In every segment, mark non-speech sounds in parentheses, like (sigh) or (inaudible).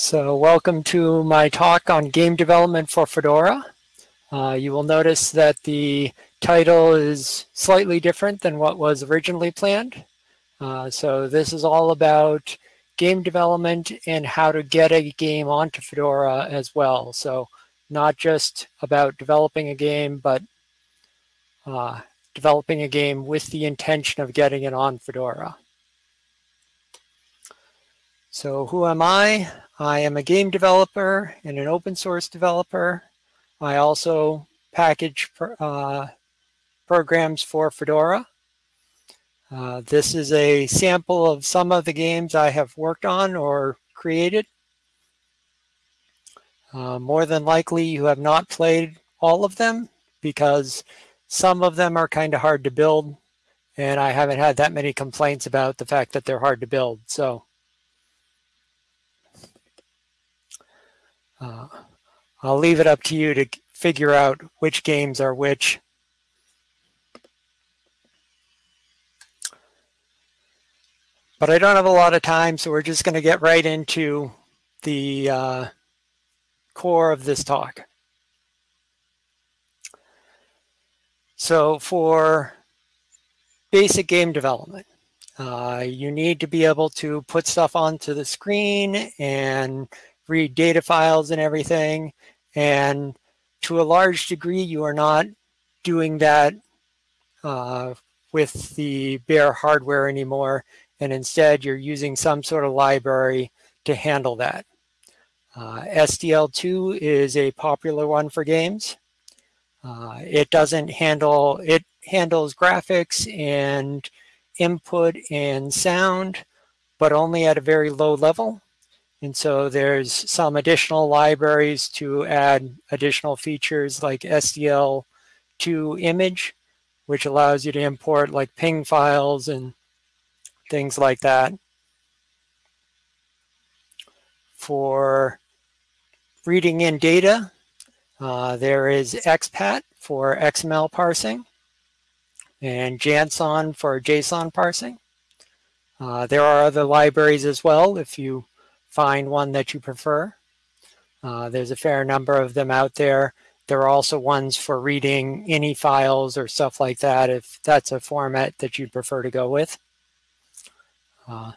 So welcome to my talk on game development for Fedora. Uh, you will notice that the title is slightly different than what was originally planned. Uh, so this is all about game development and how to get a game onto Fedora as well. So not just about developing a game, but uh, developing a game with the intention of getting it on Fedora. So who am I? I am a game developer and an open source developer. I also package uh, programs for Fedora. Uh, this is a sample of some of the games I have worked on or created. Uh, more than likely you have not played all of them because some of them are kind of hard to build and I haven't had that many complaints about the fact that they're hard to build. So Uh, I'll leave it up to you to figure out which games are which. But I don't have a lot of time, so we're just going to get right into the uh, core of this talk. So for basic game development, uh, you need to be able to put stuff onto the screen and read data files and everything. And to a large degree, you are not doing that uh, with the bare hardware anymore. And instead, you're using some sort of library to handle that. Uh, SDL2 is a popular one for games. Uh, it doesn't handle, it handles graphics and input and sound, but only at a very low level. And so there's some additional libraries to add additional features like SDL2 image, which allows you to import like ping files and things like that. For reading in data, uh, there is Expat for XML parsing and Jansson for JSON parsing. Uh, there are other libraries as well if you find one that you prefer. Uh, there's a fair number of them out there. There are also ones for reading INI files or stuff like that if that's a format that you'd prefer to go with. Uh,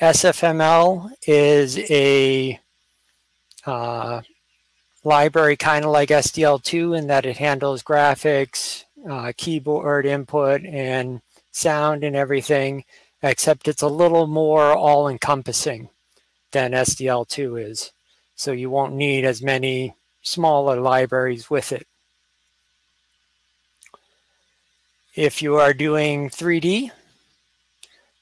SFML is a uh, library kind of like SDL2 in that it handles graphics, uh, keyboard input, and sound and everything, except it's a little more all-encompassing than SDL2 is. So you won't need as many smaller libraries with it. If you are doing 3D,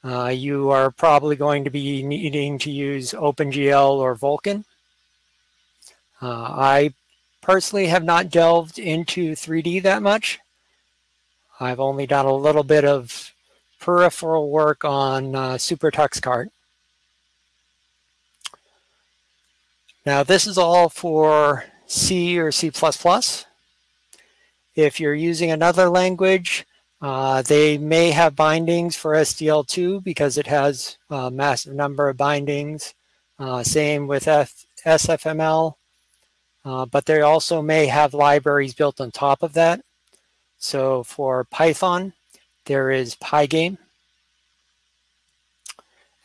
uh, you are probably going to be needing to use OpenGL or Vulkan. Uh, I personally have not delved into 3D that much. I've only done a little bit of peripheral work on uh, SuperTuxKart. Now this is all for C or C++. If you're using another language, uh, they may have bindings for SDL2 because it has a massive number of bindings. Uh, same with F SFML, uh, but they also may have libraries built on top of that. So for Python, there is Pygame.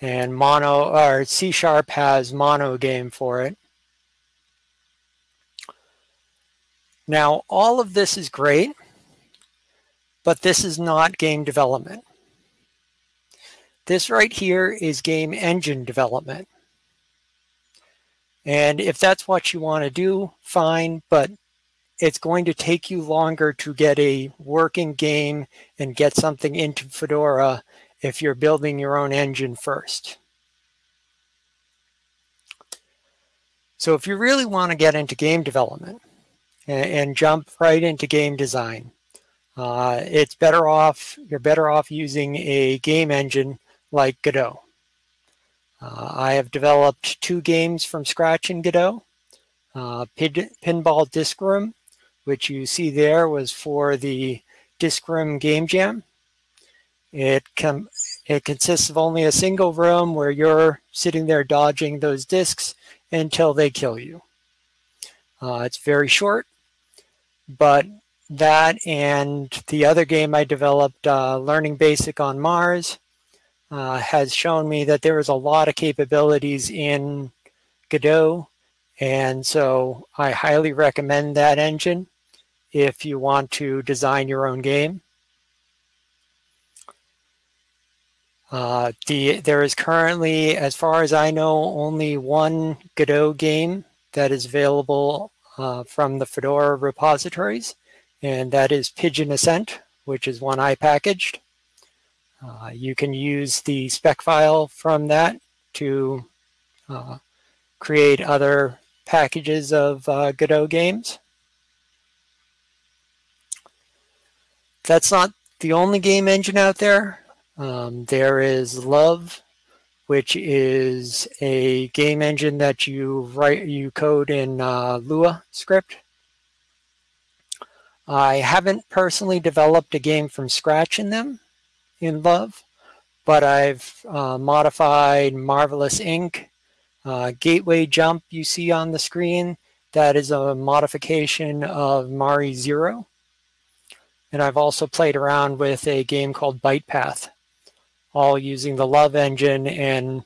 And Mono or C Sharp has Monogame for it. Now, all of this is great, but this is not game development. This right here is game engine development. And if that's what you want to do, fine, but it's going to take you longer to get a working game and get something into Fedora if you're building your own engine first. So if you really want to get into game development, and, and jump right into game design. Uh, it's better off, you're better off using a game engine like Godot. Uh, I have developed two games from scratch in Godot. Uh, Pin Pinball Disc Room, which you see there was for the Disc Room Game Jam. It, It consists of only a single room where you're sitting there dodging those discs until they kill you. Uh, it's very short, but that and the other game I developed, uh, Learning Basic on Mars, uh, has shown me that there is a lot of capabilities in Godot. And so I highly recommend that engine if you want to design your own game. Uh, the, there is currently, as far as I know, only one Godot game that is available uh, from the Fedora repositories, and that is Pigeon Ascent, which is one I packaged. Uh, you can use the spec file from that to uh, create other packages of uh, Godot games. That's not the only game engine out there. Um, there is Love, which is a game engine that you write, you code in uh, Lua script. I haven't personally developed a game from scratch in them, in Love, but I've uh, modified Marvelous Inc. Uh, Gateway Jump you see on the screen, that is a modification of Mari Zero. And I've also played around with a game called Byte Path all using the Love engine, and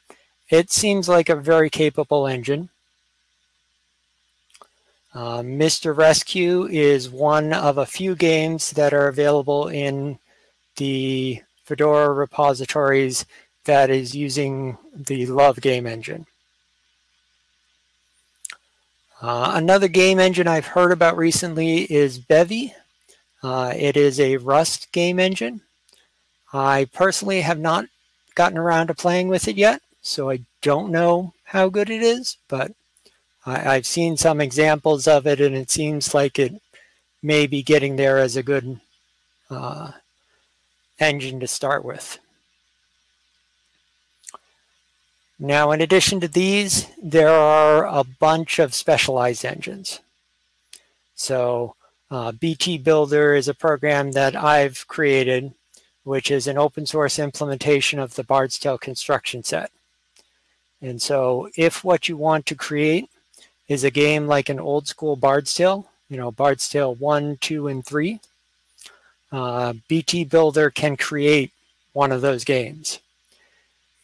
it seems like a very capable engine. Uh, Mr. Rescue is one of a few games that are available in the Fedora repositories that is using the Love game engine. Uh, another game engine I've heard about recently is Bevy. Uh, it is a Rust game engine. I personally have not gotten around to playing with it yet, so I don't know how good it is, but I, have seen some examples of it and it seems like it may be getting there as a good uh, engine to start with. Now, in addition to these, there are a bunch of specialized engines. So uh, BT Builder is a program that I've created which is an open source implementation of the Bard's Tale construction set. And so if what you want to create is a game like an old school Bard's Tale, you know, Bard's Tale 1, 2, and 3, uh, BT Builder can create one of those games.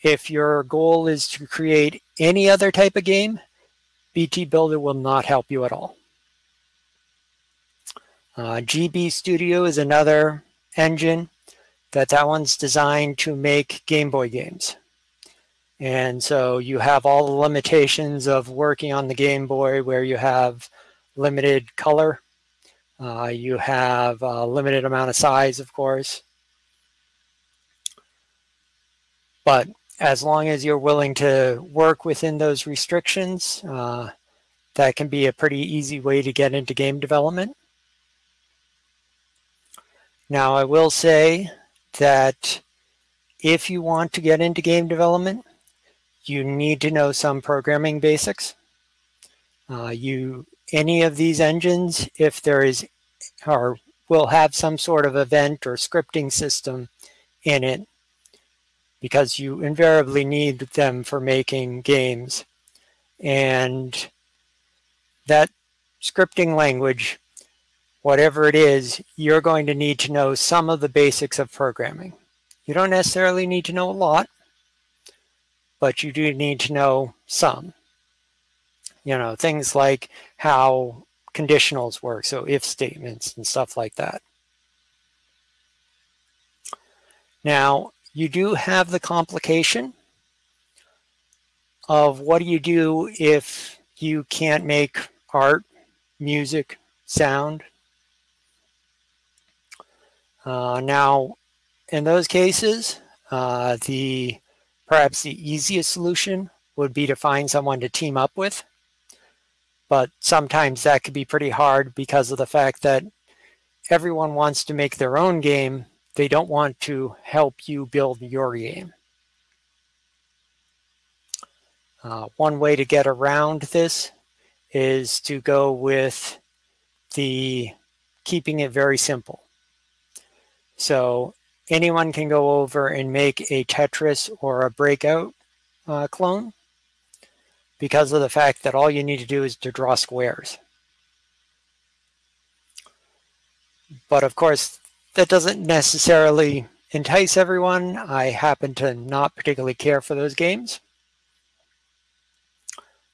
If your goal is to create any other type of game, BT Builder will not help you at all. Uh, GB Studio is another engine that that one's designed to make Game Boy games. And so you have all the limitations of working on the Game Boy where you have limited color. Uh, you have a limited amount of size, of course. But as long as you're willing to work within those restrictions, uh, that can be a pretty easy way to get into game development. Now, I will say that if you want to get into game development, you need to know some programming basics. Uh, you any of these engines, if there is or will have some sort of event or scripting system in it, because you invariably need them for making games. And that scripting language whatever it is, you're going to need to know some of the basics of programming. You don't necessarily need to know a lot, but you do need to know some. You know, things like how conditionals work, so if statements and stuff like that. Now, you do have the complication of what do you do if you can't make art, music, sound, uh, now, in those cases, uh, the perhaps the easiest solution would be to find someone to team up with. But sometimes that could be pretty hard because of the fact that everyone wants to make their own game. They don't want to help you build your game. Uh, one way to get around this is to go with the keeping it very simple. So anyone can go over and make a Tetris or a Breakout uh, clone because of the fact that all you need to do is to draw squares. But of course, that doesn't necessarily entice everyone. I happen to not particularly care for those games.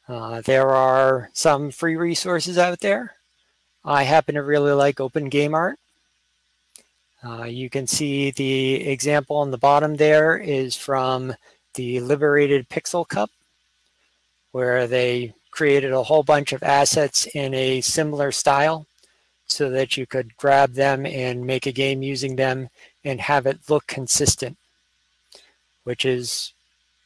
Uh, there are some free resources out there. I happen to really like Open Game Art. Uh, you can see the example on the bottom there is from the Liberated Pixel Cup, where they created a whole bunch of assets in a similar style so that you could grab them and make a game using them and have it look consistent, which is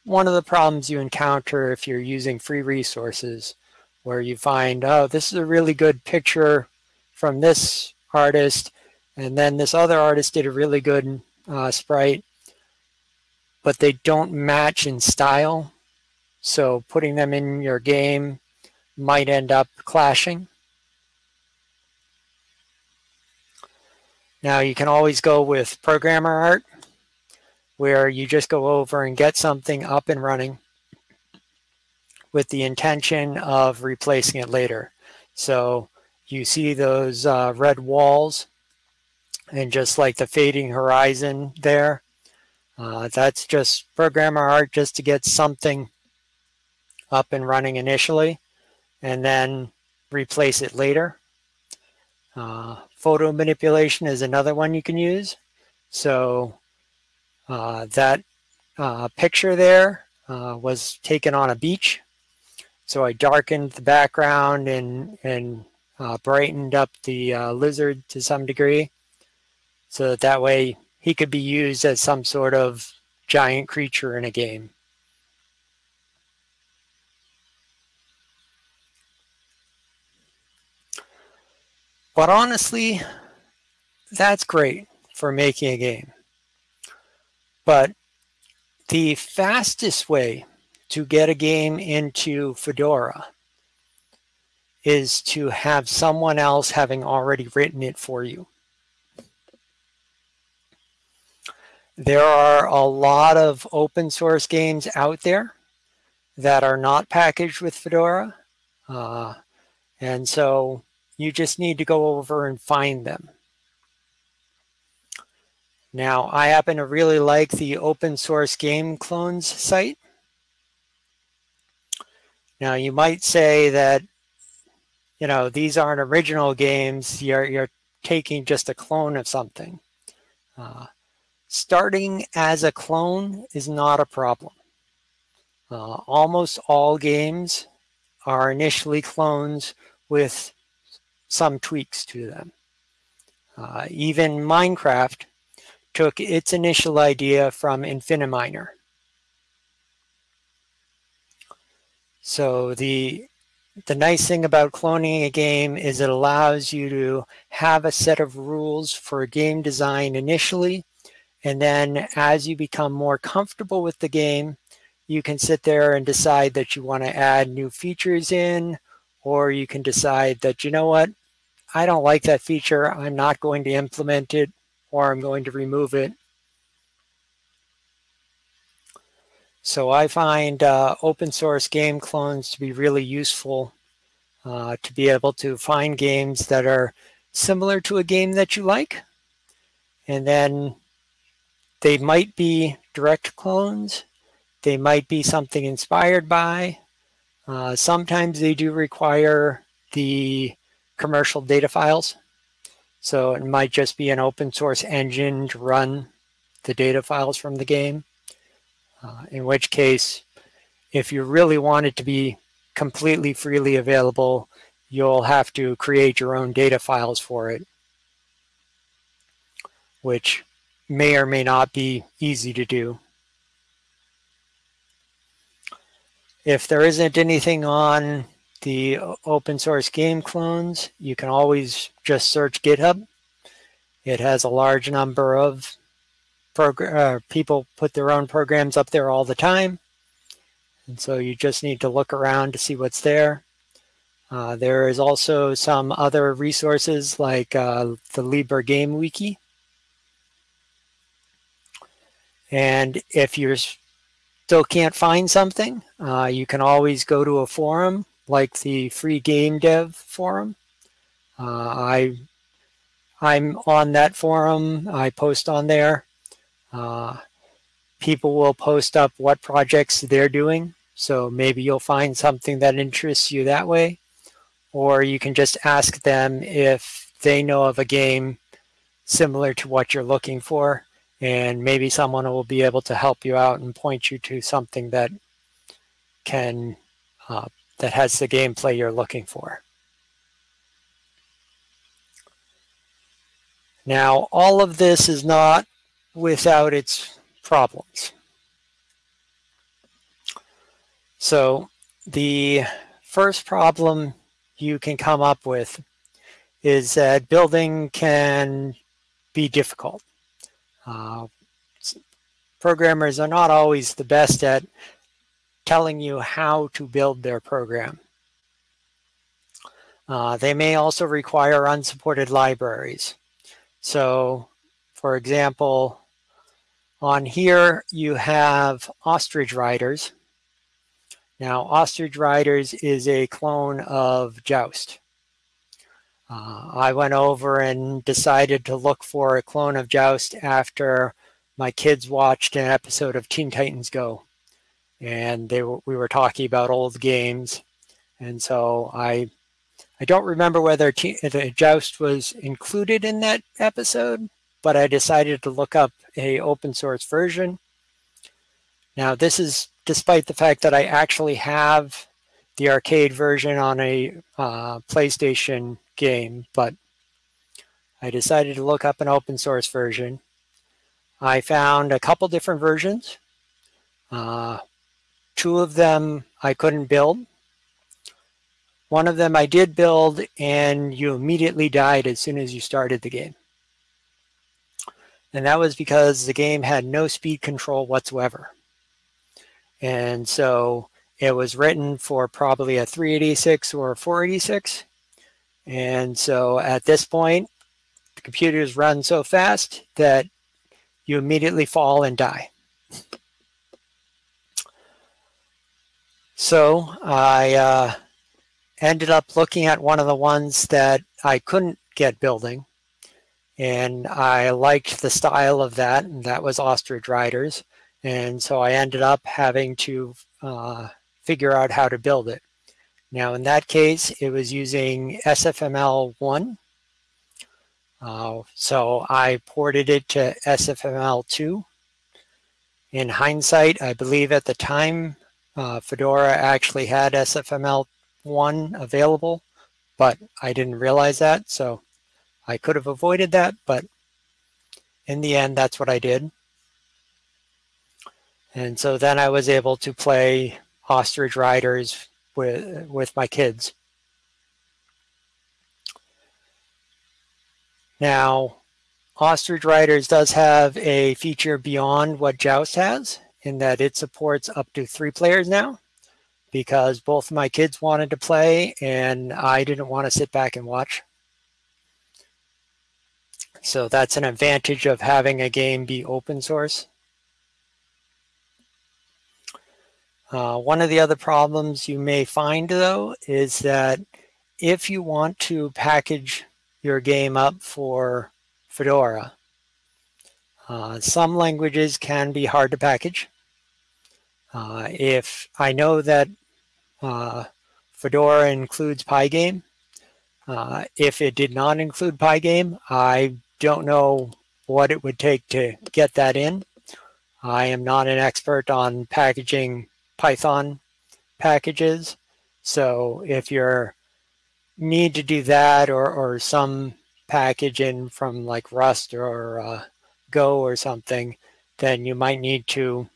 one of the problems you encounter if you're using free resources where you find, oh, this is a really good picture from this artist and then this other artist did a really good uh, sprite, but they don't match in style. So putting them in your game might end up clashing. Now you can always go with programmer art where you just go over and get something up and running with the intention of replacing it later. So you see those uh, red walls and just like the fading horizon there. Uh, that's just programmer art just to get something up and running initially and then replace it later. Uh, photo manipulation is another one you can use. So uh, that uh, picture there uh, was taken on a beach. So I darkened the background and, and uh, brightened up the lizard to some degree so that that way he could be used as some sort of giant creature in a game. But honestly, that's great for making a game. But the fastest way to get a game into Fedora is to have someone else having already written it for you. There are a lot of open source games out there that are not packaged with Fedora. Uh, and so you just need to go over and find them. Now, I happen to really like the open source game clones site. Now, you might say that, you know, these aren't original games. You're, you're taking just a clone of something. Uh, starting as a clone is not a problem. Uh, almost all games are initially clones with some tweaks to them. Uh, even Minecraft took its initial idea from Infiniminer. So the the nice thing about cloning a game is it allows you to have a set of rules for a game design initially and then as you become more comfortable with the game, you can sit there and decide that you want to add new features in, or you can decide that, you know what, I don't like that feature. I'm not going to implement it, or I'm going to remove it. So I find uh, open source game clones to be really useful uh, to be able to find games that are similar to a game that you like. And then they might be direct clones. They might be something inspired by. Uh, sometimes they do require the commercial data files. So it might just be an open source engine to run the data files from the game. Uh, in which case, if you really want it to be completely freely available, you'll have to create your own data files for it, which may or may not be easy to do. If there isn't anything on the open source game clones, you can always just search GitHub. It has a large number of uh, people put their own programs up there all the time. And so you just need to look around to see what's there. Uh, there is also some other resources like uh, the Libre Game Wiki, And if you still can't find something, uh, you can always go to a forum like the free game dev forum. Uh, I, I'm on that forum. I post on there. Uh, people will post up what projects they're doing. So maybe you'll find something that interests you that way. Or you can just ask them if they know of a game similar to what you're looking for. And maybe someone will be able to help you out and point you to something that can uh, that has the gameplay you're looking for. Now, all of this is not without its problems. So the first problem you can come up with is that building can be difficult. Uh, programmers are not always the best at telling you how to build their program. Uh, they may also require unsupported libraries. So, for example, on here, you have Ostrich Riders. Now, Ostrich Riders is a clone of Joust. Uh, I went over and decided to look for a clone of Joust after my kids watched an episode of Teen Titans Go. And they were, we were talking about old games. And so I I don't remember whether Joust was included in that episode, but I decided to look up a open source version. Now this is despite the fact that I actually have the arcade version on a uh, PlayStation game, but I decided to look up an open source version. I found a couple different versions. Uh, two of them I couldn't build. One of them I did build and you immediately died as soon as you started the game. And that was because the game had no speed control whatsoever. And so it was written for probably a 386 or a 486. And so at this point, the computers run so fast that you immediately fall and die. So I uh, ended up looking at one of the ones that I couldn't get building and I liked the style of that, and that was Ostrich Riders. And so I ended up having to uh, figure out how to build it. Now, in that case, it was using SFML1. Uh, so I ported it to SFML2. In hindsight, I believe at the time, uh, Fedora actually had SFML1 available, but I didn't realize that. So I could have avoided that, but in the end, that's what I did. And so then I was able to play Ostrich Riders with, with my kids. Now, Ostrich Riders does have a feature beyond what Joust has in that it supports up to three players now because both my kids wanted to play and I didn't want to sit back and watch. So that's an advantage of having a game be open source. Uh, one of the other problems you may find though is that if you want to package your game up for Fedora, uh, some languages can be hard to package. Uh, if I know that uh, Fedora includes Pygame, uh, if it did not include Pygame, I don't know what it would take to get that in. I am not an expert on packaging Python packages. So if you need to do that or, or some package in from like Rust or uh, Go or something, then you might need to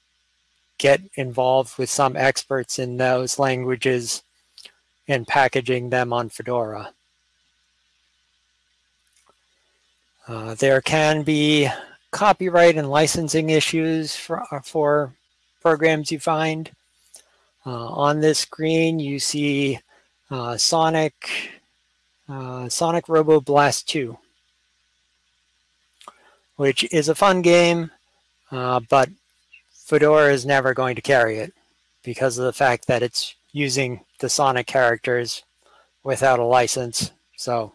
get involved with some experts in those languages and packaging them on Fedora. Uh, there can be copyright and licensing issues for, uh, for programs you find. Uh, on this screen, you see uh, Sonic, uh, Sonic Robo Blast 2, which is a fun game, but Fedora is never going to carry it because of the fact that it's using the Sonic characters without a license. So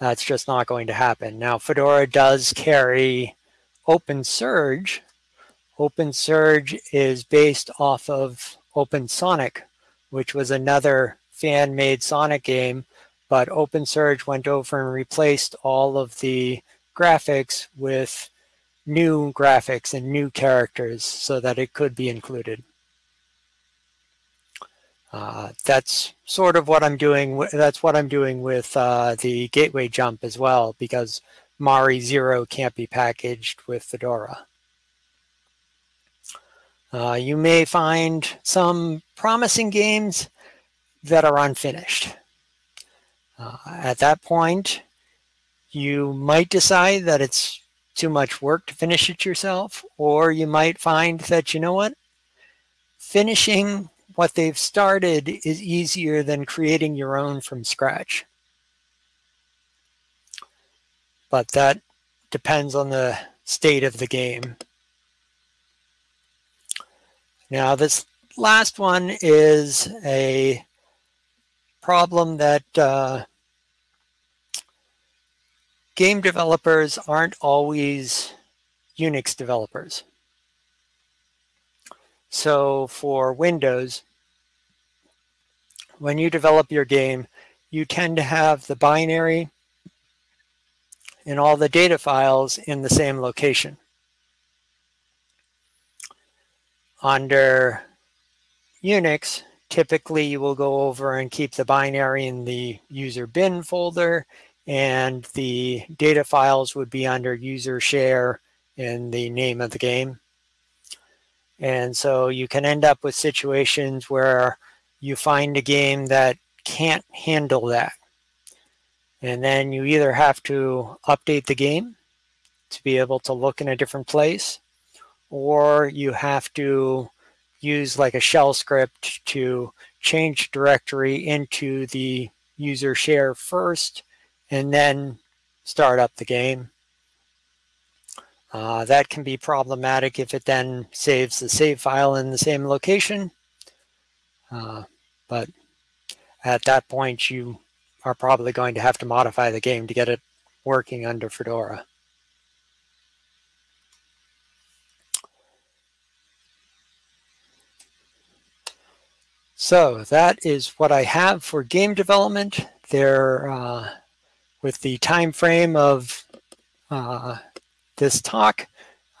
that's just not going to happen. Now, Fedora does carry OpenSurge. OpenSurge is based off of OpenSonic, which was another fan-made Sonic game, but OpenSurge went over and replaced all of the graphics with new graphics and new characters so that it could be included. Uh, that's sort of what I'm doing. That's what I'm doing with uh, the gateway jump as well, because Mari Zero can't be packaged with Fedora. Uh, you may find some promising games that are unfinished. Uh, at that point, you might decide that it's too much work to finish it yourself, or you might find that, you know what, finishing what they've started is easier than creating your own from scratch. But that depends on the state of the game. Now this last one is a problem that uh, game developers aren't always Unix developers. So for Windows, when you develop your game, you tend to have the binary and all the data files in the same location. Under Unix, typically you will go over and keep the binary in the user bin folder and the data files would be under user share in the name of the game. And so you can end up with situations where you find a game that can't handle that. And then you either have to update the game to be able to look in a different place, or you have to use like a shell script to change directory into the user share first and then start up the game. Uh, that can be problematic if it then saves the save file in the same location. Uh, but at that point, you are probably going to have to modify the game to get it working under Fedora. So that is what I have for game development. There, uh, with the time frame of uh, this talk,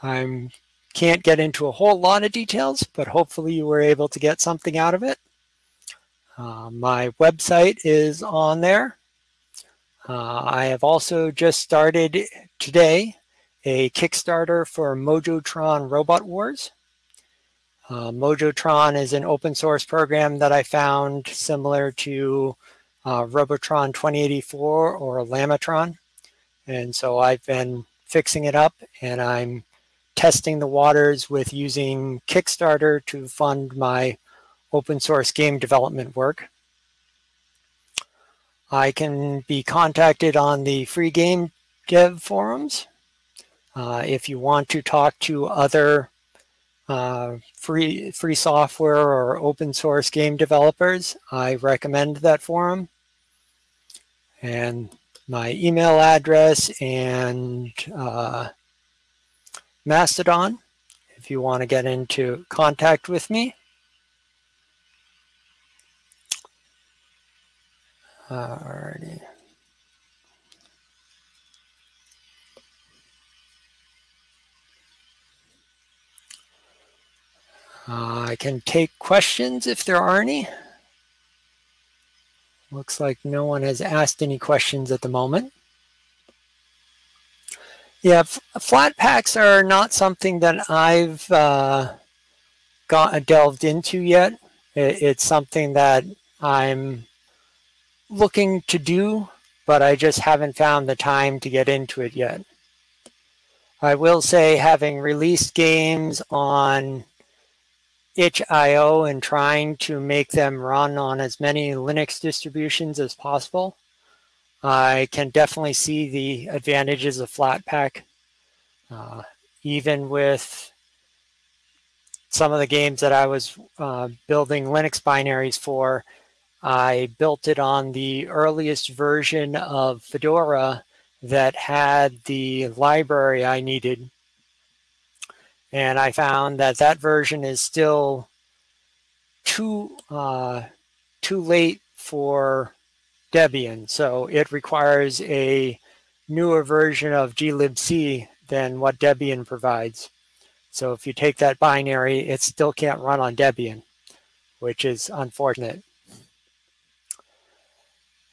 I can't get into a whole lot of details, but hopefully you were able to get something out of it. Uh, my website is on there. Uh, I have also just started today a Kickstarter for Mojotron Robot Wars. Uh, Mojotron is an open source program that I found similar to uh, Robotron 2084 or Llamatron. And so I've been fixing it up and I'm testing the waters with using Kickstarter to fund my open source game development work. I can be contacted on the free game dev forums. Uh, if you want to talk to other uh, free, free software or open source game developers, I recommend that forum. And my email address and uh, Mastodon, if you want to get into contact with me. Alrighty. Uh, I can take questions if there are any. Looks like no one has asked any questions at the moment. Yeah, Flatpaks are not something that I've uh, got delved into yet. It, it's something that I'm looking to do, but I just haven't found the time to get into it yet. I will say having released games on itch.io and trying to make them run on as many Linux distributions as possible, I can definitely see the advantages of Flatpak. Uh, even with some of the games that I was uh, building Linux binaries for, I built it on the earliest version of Fedora that had the library I needed. And I found that that version is still too uh, too late for Debian. So it requires a newer version of glibc than what Debian provides. So if you take that binary, it still can't run on Debian, which is unfortunate.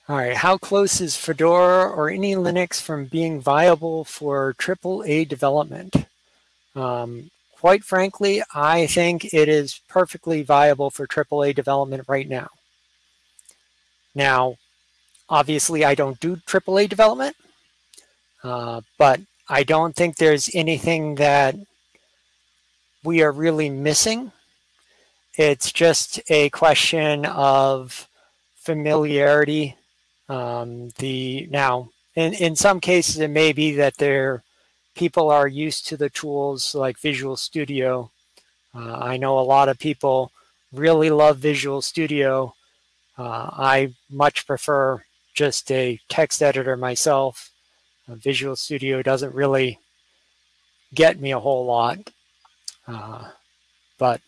All right, how close is Fedora or any Linux from being viable for AAA development? Um, quite frankly, I think it is perfectly viable for AAA development right now. Now, obviously, I don't do AAA development, uh, but I don't think there's anything that we are really missing. It's just a question of familiarity. Um, the now, in, in some cases, it may be that there people are used to the tools like Visual Studio. Uh, I know a lot of people really love Visual Studio. Uh, I much prefer just a text editor myself. Uh, Visual Studio doesn't really get me a whole lot. Uh, but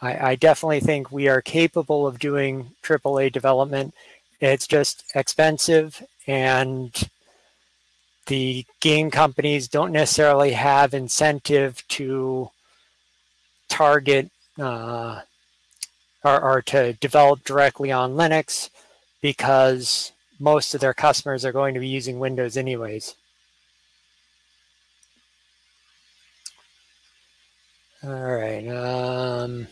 I, I, definitely think we are capable of doing AAA development. It's just expensive and the game companies don't necessarily have incentive to target uh, or, or to develop directly on Linux because most of their customers are going to be using Windows anyways. All right. Um,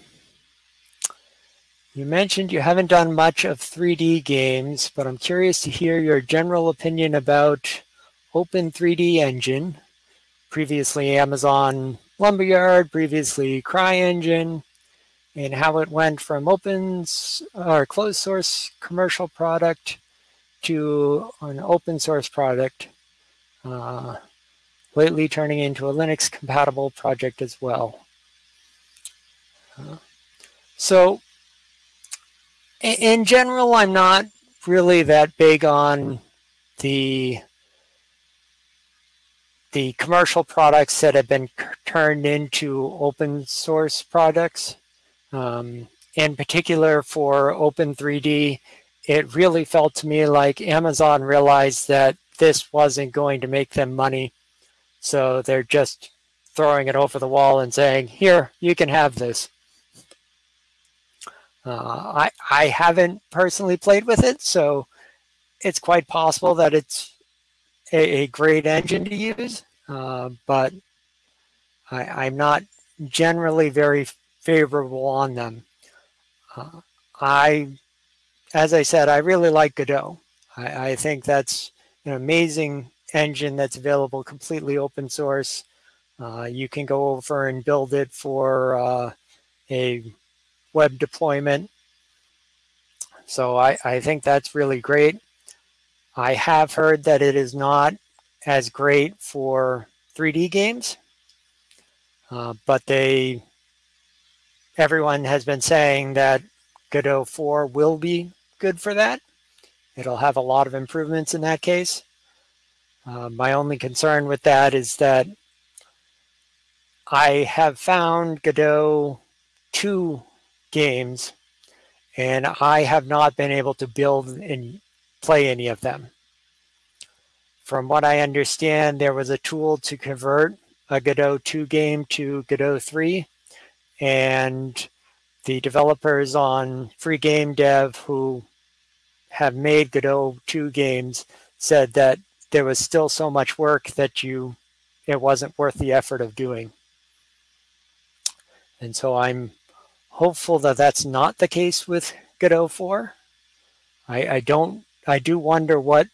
you mentioned you haven't done much of 3D games, but I'm curious to hear your general opinion about Open 3D Engine, previously Amazon Lumberyard, previously CryEngine, and how it went from open or closed source commercial product to an open source product, uh, lately turning into a Linux compatible project as well. Uh, so in general, I'm not really that big on the the commercial products that have been turned into open source products. Um, in particular for Open3D, it really felt to me like Amazon realized that this wasn't going to make them money. So they're just throwing it over the wall and saying, here, you can have this. Uh, I, I haven't personally played with it, so it's quite possible that it's a, a great engine to use, uh, but I, am not generally very favorable on them. Uh, I, as I said, I really like Godot. I, I, think that's an amazing engine that's available completely open source. Uh, you can go over and build it for uh, a web deployment. So I, I think that's really great. I have heard that it is not as great for 3D games, uh, but they, everyone has been saying that Godot 4 will be good for that. It'll have a lot of improvements in that case. Uh, my only concern with that is that I have found Godot 2 games, and I have not been able to build and play any of them. From what I understand, there was a tool to convert a Godot 2 game to Godot 3, and the developers on Free Game Dev who have made Godot 2 games said that there was still so much work that you it wasn't worth the effort of doing. And so I'm hopeful that that's not the case with Godot 4. I, I don't, I do wonder what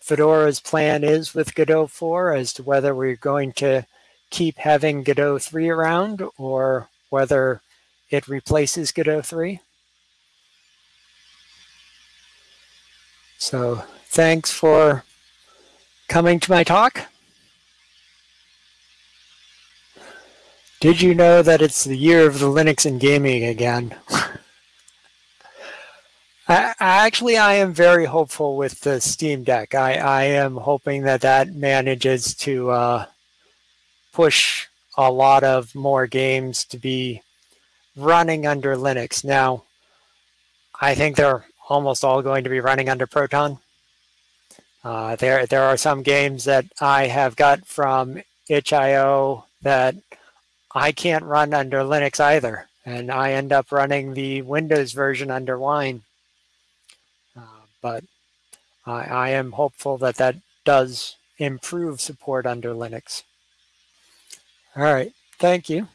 Fedora's plan is with Godot 4 as to whether we're going to keep having Godot 3 around or whether it replaces Godot 3. So thanks for coming to my talk. Did you know that it's the year of the Linux and gaming again? (laughs) I, actually, I am very hopeful with the Steam Deck. I, I am hoping that that manages to uh, push a lot of more games to be running under Linux. Now, I think they're almost all going to be running under Proton. Uh, there, there are some games that I have got from itch.io that I can't run under Linux either, and I end up running the Windows version under Wine. But I, I am hopeful that that does improve support under Linux. All right, thank you.